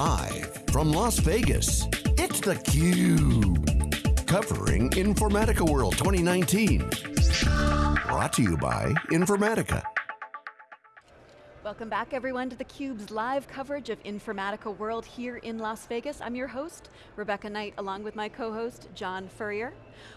Live from Las Vegas, it's theCUBE. Covering Informatica World 2019. Brought to you by Informatica. Welcome back everyone to theCUBE's live coverage of Informatica World here in Las Vegas. I'm your host, Rebecca Knight, along with my co-host, John Furrier.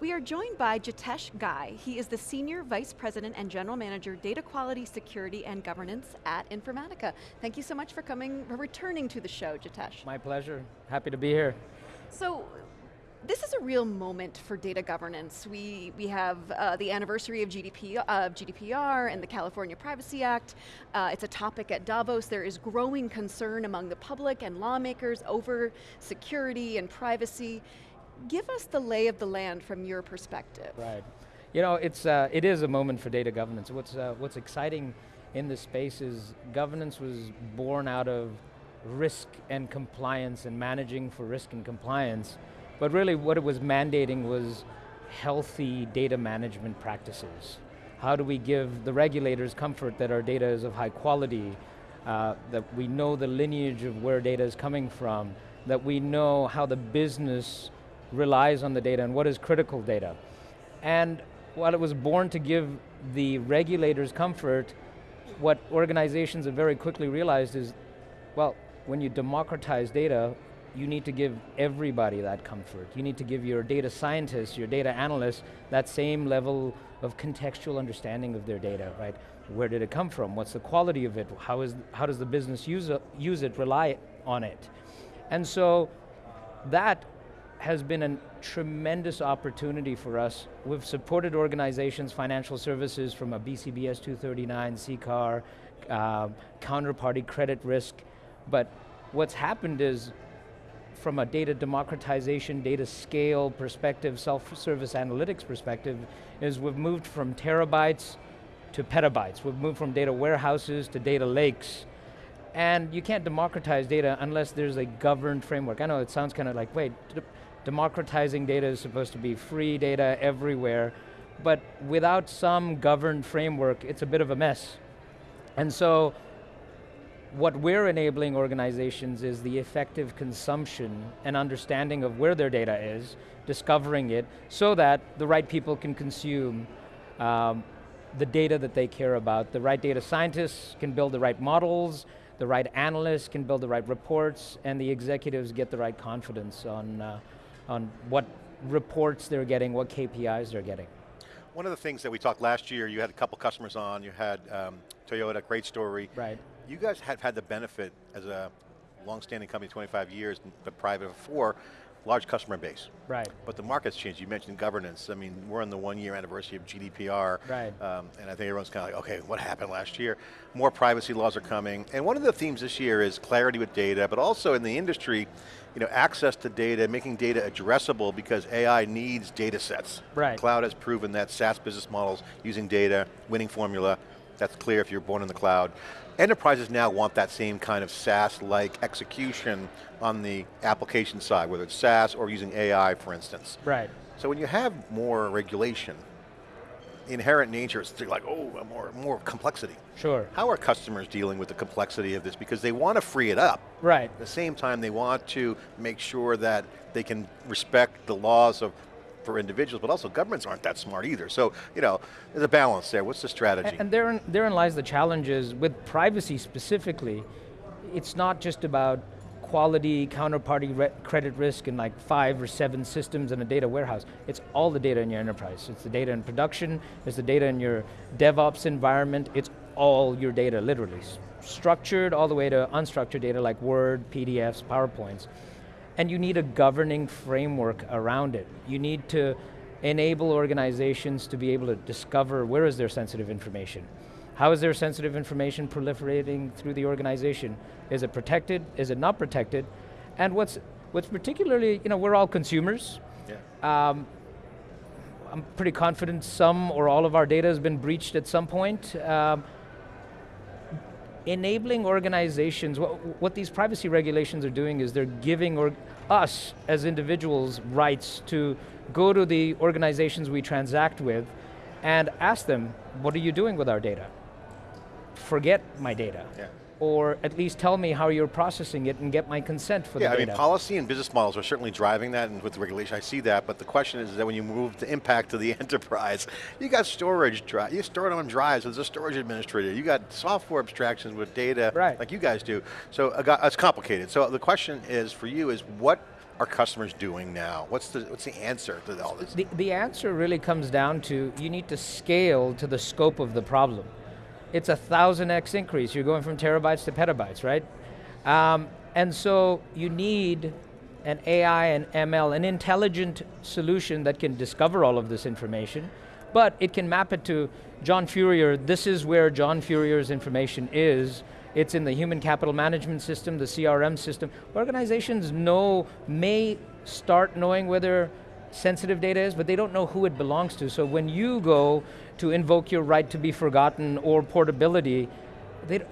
We are joined by Jitesh Ghai. He is the Senior Vice President and General Manager, Data Quality, Security, and Governance at Informatica. Thank you so much for coming, for returning to the show, Jitesh. My pleasure, happy to be here. So, this is a real moment for data governance. We, we have uh, the anniversary of, GDP, of GDPR and the California Privacy Act. Uh, it's a topic at Davos. There is growing concern among the public and lawmakers over security and privacy. Give us the lay of the land from your perspective. Right. You know, it's, uh, it is a moment for data governance. What's, uh, what's exciting in this space is governance was born out of risk and compliance and managing for risk and compliance but really what it was mandating was healthy data management practices. How do we give the regulators comfort that our data is of high quality, uh, that we know the lineage of where data is coming from, that we know how the business relies on the data and what is critical data. And while it was born to give the regulators comfort, what organizations have very quickly realized is, well, when you democratize data, you need to give everybody that comfort. You need to give your data scientists, your data analysts, that same level of contextual understanding of their data, right? Where did it come from? What's the quality of it? How, is, how does the business use use it, rely on it? And so that has been a tremendous opportunity for us. We've supported organizations, financial services from a BCBS 239, CCAR, uh, counterparty credit risk, but what's happened is from a data democratization, data scale perspective, self-service analytics perspective, is we've moved from terabytes to petabytes. We've moved from data warehouses to data lakes. And you can't democratize data unless there's a governed framework. I know it sounds kind of like, wait, democratizing data is supposed to be free data everywhere, but without some governed framework, it's a bit of a mess. And so what we're enabling organizations is the effective consumption and understanding of where their data is, discovering it, so that the right people can consume um, the data that they care about. The right data scientists can build the right models, the right analysts can build the right reports, and the executives get the right confidence on, uh, on what reports they're getting, what KPIs they're getting. One of the things that we talked last year, you had a couple customers on, you had um, Toyota, great story. Right. You guys have had the benefit as a long-standing company, 25 years, but private before, large customer base. Right. But the market's changed. You mentioned governance. I mean, we're on the one year anniversary of GDPR. Right. Um, and I think everyone's kind of like, okay, what happened last year? More privacy laws are coming. And one of the themes this year is clarity with data, but also in the industry, you know, access to data, making data addressable because AI needs data sets. Right. Cloud has proven that SaaS business models using data, winning formula, that's clear if you're born in the cloud. Enterprises now want that same kind of SaaS-like execution on the application side, whether it's SaaS or using AI, for instance. Right. So when you have more regulation, inherent nature is like, oh, more, more complexity. Sure. How are customers dealing with the complexity of this? Because they want to free it up. Right. At the same time, they want to make sure that they can respect the laws of for individuals, but also governments aren't that smart either. So, you know, there's a balance there. What's the strategy? And, and therein, therein lies the challenges with privacy specifically. It's not just about quality, counterparty credit risk in like five or seven systems in a data warehouse. It's all the data in your enterprise. It's the data in production, it's the data in your DevOps environment, it's all your data, literally. Structured all the way to unstructured data like Word, PDFs, PowerPoints and you need a governing framework around it. You need to enable organizations to be able to discover where is their sensitive information. How is their sensitive information proliferating through the organization? Is it protected? Is it not protected? And what's, what's particularly, you know, we're all consumers. Yeah. Um, I'm pretty confident some or all of our data has been breached at some point. Um, enabling organizations, what, what, these privacy regulations are doing is they're giving or, us as individuals rights to go to the organizations we transact with and ask them, what are you doing with our data? Forget my data. Yeah. Or at least tell me how you're processing it and get my consent for yeah, the I mean, policy and business models are certainly driving that, and with the regulation, I see that. But the question is that when you move the impact to the enterprise, you got storage drive, you store it on drives as a storage administrator. You got software abstractions with data, right. like you guys do. So uh, it's complicated. So the question is for you is what are customers doing now? What's the what's the answer to all this? The, the answer really comes down to you need to scale to the scope of the problem it's a thousand X increase. You're going from terabytes to petabytes, right? Um, and so you need an AI and ML, an intelligent solution that can discover all of this information, but it can map it to John Furrier, this is where John Furrier's information is, it's in the human capital management system, the CRM system. Organizations know, may start knowing whether sensitive data is, but they don't know who it belongs to. So when you go to invoke your right to be forgotten or portability, they,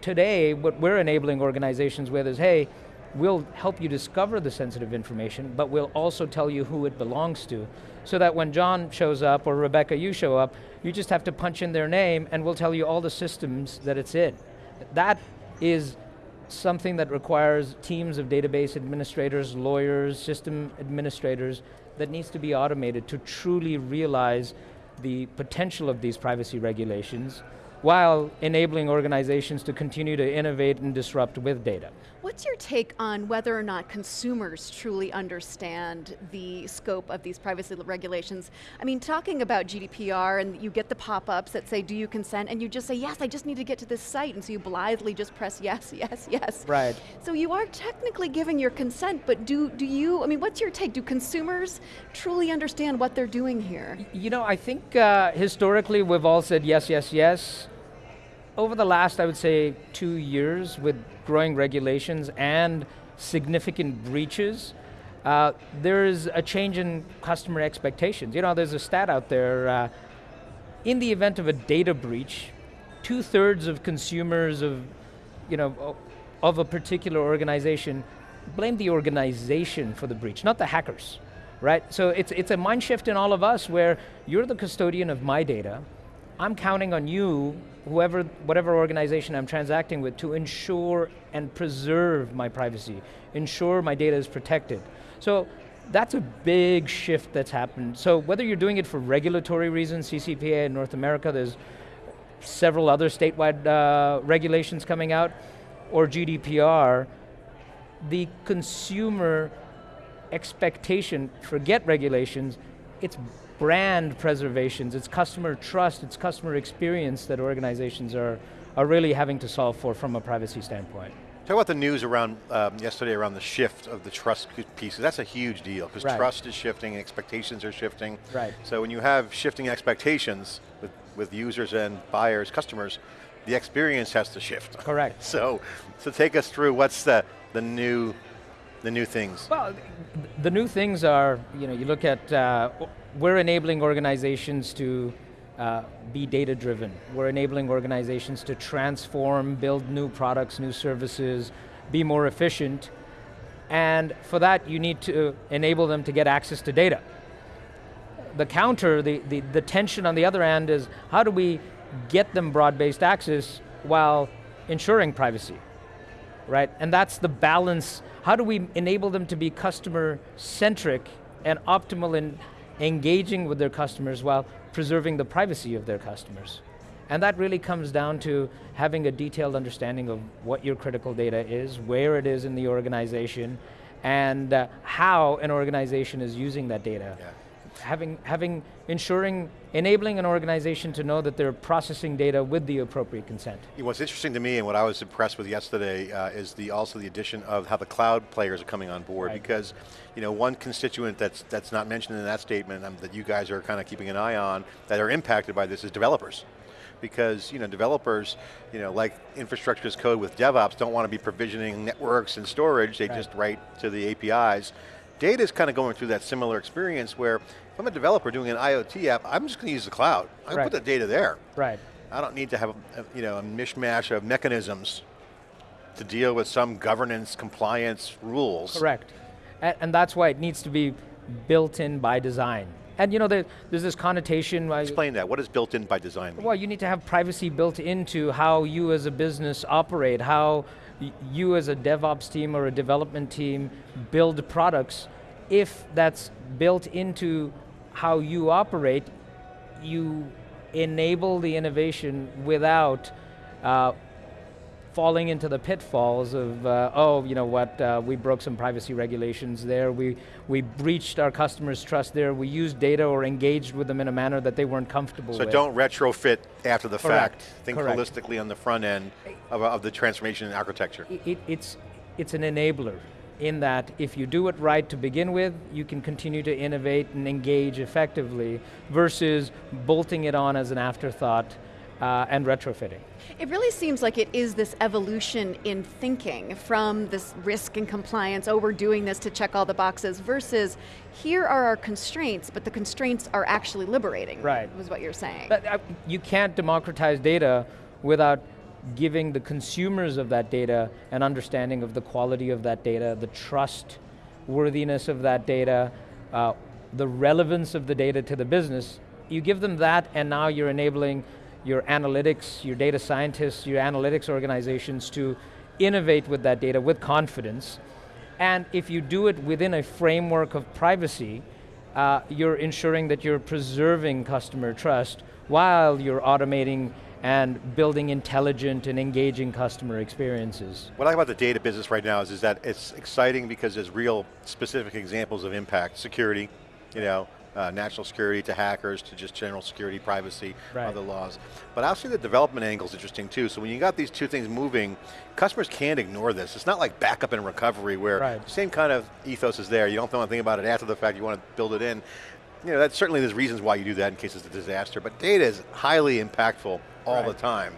today what we're enabling organizations with is, hey, we'll help you discover the sensitive information, but we'll also tell you who it belongs to. So that when John shows up, or Rebecca, you show up, you just have to punch in their name and we'll tell you all the systems that it's in. That is something that requires teams of database administrators, lawyers, system administrators, that needs to be automated to truly realize the potential of these privacy regulations while enabling organizations to continue to innovate and disrupt with data. What's your take on whether or not consumers truly understand the scope of these privacy regulations? I mean, talking about GDPR and you get the pop-ups that say, do you consent? And you just say, yes, I just need to get to this site. And so you blithely just press yes, yes, yes. Right. So you are technically giving your consent, but do, do you, I mean, what's your take? Do consumers truly understand what they're doing here? You know, I think uh, historically we've all said yes, yes, yes over the last, I would say, two years with growing regulations and significant breaches, uh, there is a change in customer expectations. You know, there's a stat out there, uh, in the event of a data breach, two thirds of consumers of, you know, of a particular organization blame the organization for the breach, not the hackers, right? So it's, it's a mind shift in all of us where you're the custodian of my data, I'm counting on you, whoever, whatever organization I'm transacting with, to ensure and preserve my privacy, ensure my data is protected. So that's a big shift that's happened. So whether you're doing it for regulatory reasons, CCPA in North America, there's several other statewide uh, regulations coming out, or GDPR, the consumer expectation, forget regulations, it's brand preservations, it's customer trust, it's customer experience that organizations are, are really having to solve for from a privacy standpoint. Talk about the news around um, yesterday around the shift of the trust piece. That's a huge deal because right. trust is shifting and expectations are shifting. Right. So when you have shifting expectations with, with users and buyers, customers, the experience has to shift. Correct. so, so take us through what's the, the new the new things? Well, the new things are, you know, you look at, uh, we're enabling organizations to uh, be data driven. We're enabling organizations to transform, build new products, new services, be more efficient. And for that, you need to enable them to get access to data. The counter, the, the, the tension on the other end is how do we get them broad-based access while ensuring privacy, right? And that's the balance how do we enable them to be customer centric and optimal in engaging with their customers while preserving the privacy of their customers? And that really comes down to having a detailed understanding of what your critical data is, where it is in the organization, and uh, how an organization is using that data. Yeah having, having, ensuring, enabling an organization to know that they're processing data with the appropriate consent. What's interesting to me and what I was impressed with yesterday uh, is the also the addition of how the cloud players are coming on board right. because you know, one constituent that's, that's not mentioned in that statement um, that you guys are kind of keeping an eye on that are impacted by this is developers because you know developers, you know, like infrastructure as code with DevOps, don't want to be provisioning networks and storage. They right. just write to the APIs. Data is kind of going through that similar experience where if I'm a developer doing an IoT app, I'm just going to use the cloud. I right. put the data there. Right. I don't need to have a, you know, a mishmash of mechanisms to deal with some governance compliance rules. Correct. And, and that's why it needs to be built in by design. And you know, there, there's this connotation. Explain that. What is built in by design? Well, you need to have privacy built into how you as a business operate, how you as a DevOps team or a development team build products. If that's built into how you operate, you enable the innovation without uh, falling into the pitfalls of, uh, oh, you know what, uh, we broke some privacy regulations there, we, we breached our customers' trust there, we used data or engaged with them in a manner that they weren't comfortable So with. So don't retrofit after the Correct, fact. Think correct. holistically on the front end of, of the transformation in architecture. it, it- it's, it's an enabler in that if you do it right to begin with, you can continue to innovate and engage effectively versus bolting it on as an afterthought uh, and retrofitting. It really seems like it is this evolution in thinking from this risk and compliance, oh, we're doing this to check all the boxes, versus here are our constraints, but the constraints are actually liberating. Right. Was what you're saying. But uh, you can't democratize data without giving the consumers of that data an understanding of the quality of that data, the trust worthiness of that data, uh, the relevance of the data to the business. You give them that and now you're enabling your analytics, your data scientists, your analytics organizations to innovate with that data with confidence. And if you do it within a framework of privacy, uh, you're ensuring that you're preserving customer trust while you're automating and building intelligent and engaging customer experiences. What I like about the data business right now is, is that it's exciting because there's real specific examples of impact. Security, you know, uh, national security to hackers to just general security, privacy, Right. other laws. But actually the development angle is interesting too. So when you got these two things moving, customers can't ignore this. It's not like backup and recovery where Right. same kind of ethos is there. You don't want to think about it after the fact, you want to build it in. You know, that certainly there's reasons why you do that in case it's a disaster, but data is highly impactful all the time.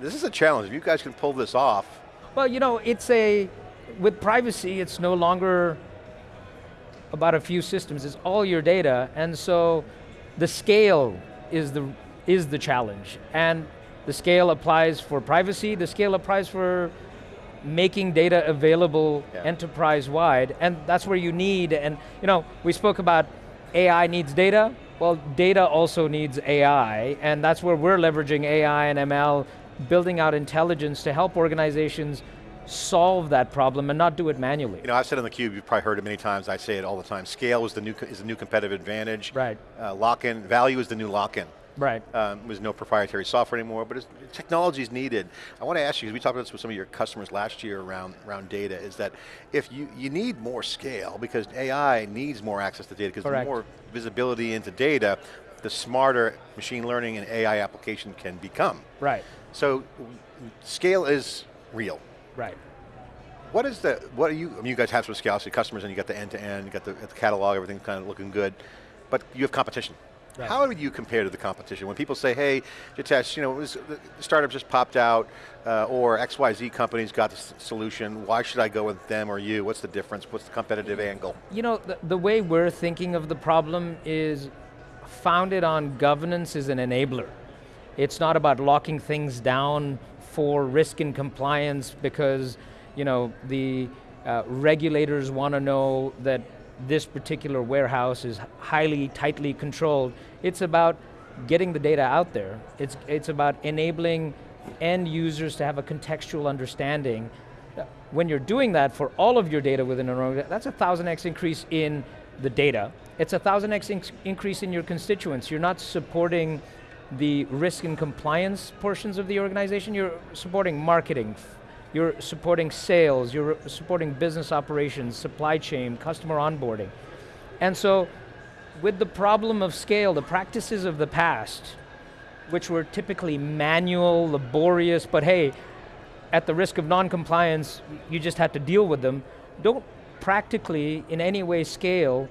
This is a challenge. If you guys can pull this off, Well, you know, it's a, with privacy, it's no longer about a few systems, it's all your data, and so the scale is the, is the challenge. And the scale applies for privacy, the scale applies for making data available Yeah. enterprise-wide, and that's where you need, and you know, we spoke about AI needs data, well, data also needs AI, and that's where we're leveraging AI and ML, building out intelligence to help organizations solve that problem and not do it manually. You know, I've said on the cube, you've probably heard it many times, I say it all the time, scale is the new, is the new competitive advantage. Right. Uh, lock-in, value is the new lock-in. Right. Um, there's no proprietary software anymore, but it's, technology is needed. I want to ask you, because we talked about this with some of your customers last year around, around data, is that if you, you need more scale because AI needs more access to data because the more visibility into data, the smarter machine learning and AI application can become. Right, So scale is real. Right. What is the, what are you, I mean you guys have some scale, so customers and you got the end-to-end, you got the, the catalog, everything's kind of looking good, but you have competition. Right. How would you compare to the competition? When people say, hey, Jitesh, you know, was, the startup just popped out, uh, or XYZ company's got the solution, why should I go with them or you? What's the difference? What's the competitive angle? You know, the, the way we're thinking of the problem is founded on governance is an enabler. It's not about locking things down for risk and compliance because, you know, the uh, regulators want to know that this particular warehouse is highly, tightly controlled. It's about getting the data out there. It's, it's about enabling end users to have a contextual understanding when you're doing that for all of your data within an organization, that's a thousand X increase in the data. It's a thousand X inc- increase in your constituents. You're not supporting the risk and compliance portions of the organization, you're supporting marketing, you're supporting sales, you're supporting business operations, supply chain, customer onboarding. And so, with the problem of scale, the practices of the past, which were typically manual, laborious, but hey, at the risk of non-compliance, you just had to deal with them, don't practically in any way scale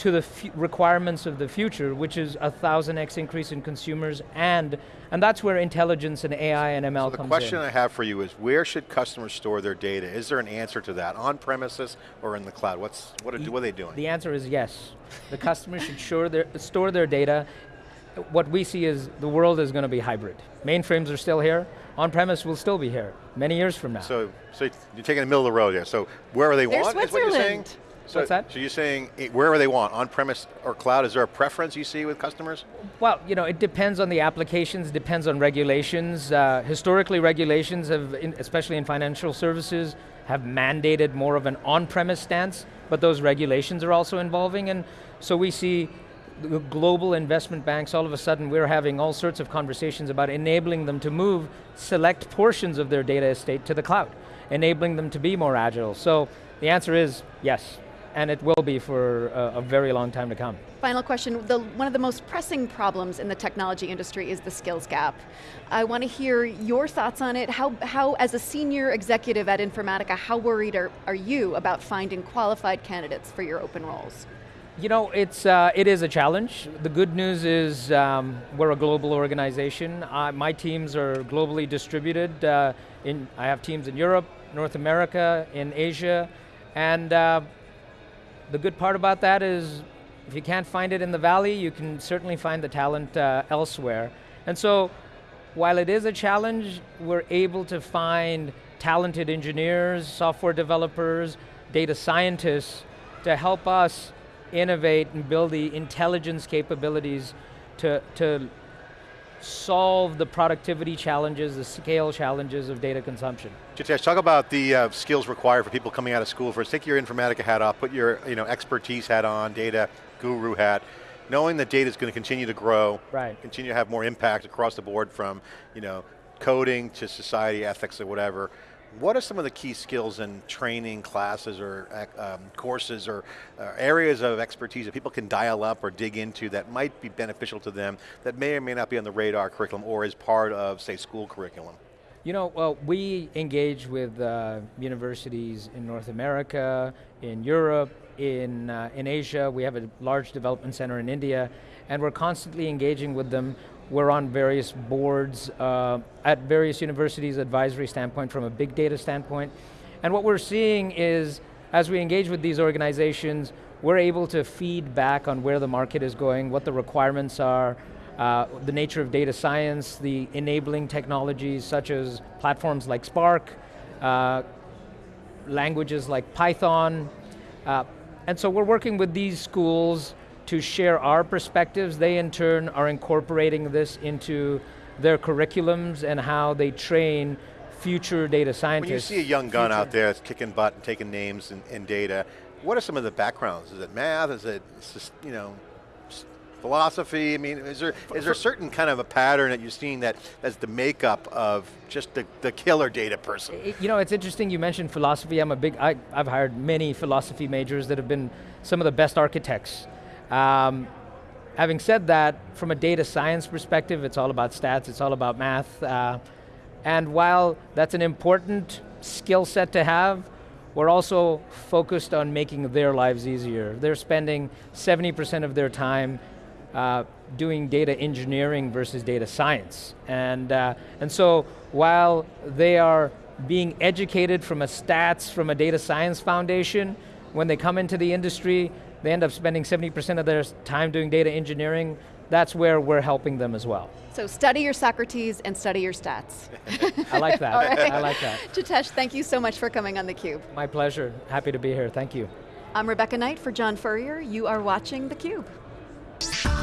to the fu- requirements of the future, which is a thousand X increase in consumers and, and that's where intelligence and AI and ML So the question in. I have for you is, where should customers store their data? Is there an answer to that, on premises or in the cloud? What's, what are, what are they doing? The answer is yes. The customer should sure their, store their data. What we see is the world is going to be hybrid. Mainframes are still here, on-premise will still be here, many years from now. So, so you're taking the middle of the road here. So wherever they There's want is what you're saying? So, What's that? So you're saying wherever they want, on-premise or cloud, is there a preference you see with customers? Well, you know, it depends on the applications, depends on regulations. Uh, historically, regulations have, in, especially in financial services, have mandated more of an on-premise stance, but those regulations are also evolving, and so we see the global investment banks, all of a sudden we're having all sorts of conversations about enabling them to move select portions of their data estate to the cloud, enabling them to be more agile. So the answer is yes, and it will be for a, a very long time to come. Final question, the, one of the most pressing problems in the technology industry is the skills gap. I want to hear your thoughts on it. How, how as a senior executive at Informatica, how worried are, are you about finding qualified candidates for your open roles? You know, it's, uh, it is a challenge. The good news is um, we're a global organization. Uh, my teams are globally distributed. Uh, in, I have teams in Europe, North America, in Asia, and uh, the good part about that is if you can't find it in the valley, you can certainly find the talent uh, elsewhere. And so, while it is a challenge, we're able to find talented engineers, software developers, data scientists to help us innovate and build the intelligence capabilities to, to solve the productivity challenges, the scale challenges of data consumption. Jitesh, talk about the uh, skills required for people coming out of school. First, take your Informatica hat off, put your you know, expertise hat on, data guru hat, knowing that data is going to continue to grow, right. continue to have more impact across the board from you know, coding to society, ethics, or whatever. What are some of the key skills and training classes or um, courses or uh, areas of expertise that people can dial up or dig into that might be beneficial to them that may or may not be on the radar curriculum or is part of, say, school curriculum? You know, well, we engage with uh, universities in North America, in Europe, in, uh, in Asia. We have a large development center in India, and we're constantly engaging with them we're on various boards uh, at various universities, advisory standpoint, from a big data standpoint. And what we're seeing is, as we engage with these organizations, we're able to feed back on where the market is going, what the requirements are, uh, the nature of data science, the enabling technologies such as platforms like Spark, uh, languages like Python, uh, and so we're working with these schools to share our perspectives. They in turn are incorporating this into their curriculums and how they train future data scientists. When you see a young gun future. out there that's kicking butt and taking names and, data, what are some of the backgrounds? Is it math? Is it, just, you know, philosophy? I mean, is there is there a certain kind of a pattern that you're seeing that as the makeup of just the, the killer data person? You know, it's interesting you mentioned philosophy. I'm a big, I, I've hired many philosophy majors that have been some of the best architects um, having said that, from a data science perspective, it's all about stats, it's all about math. Uh, and while that's an important skill set to have, we're also focused on making their lives easier. They're spending 70% of their time uh, doing data engineering versus data science. And, uh, and so while they are being educated from a stats, from a data science foundation, when they come into the industry, they end up spending 70% of their time doing data engineering. That's where we're helping them as well. So study your Socrates and study your stats. I like that, right. I like that. Jitesh, thank you so much for coming on theCUBE. My pleasure, happy to be here, thank you. I'm Rebecca Knight for John Furrier. You are watching theCUBE.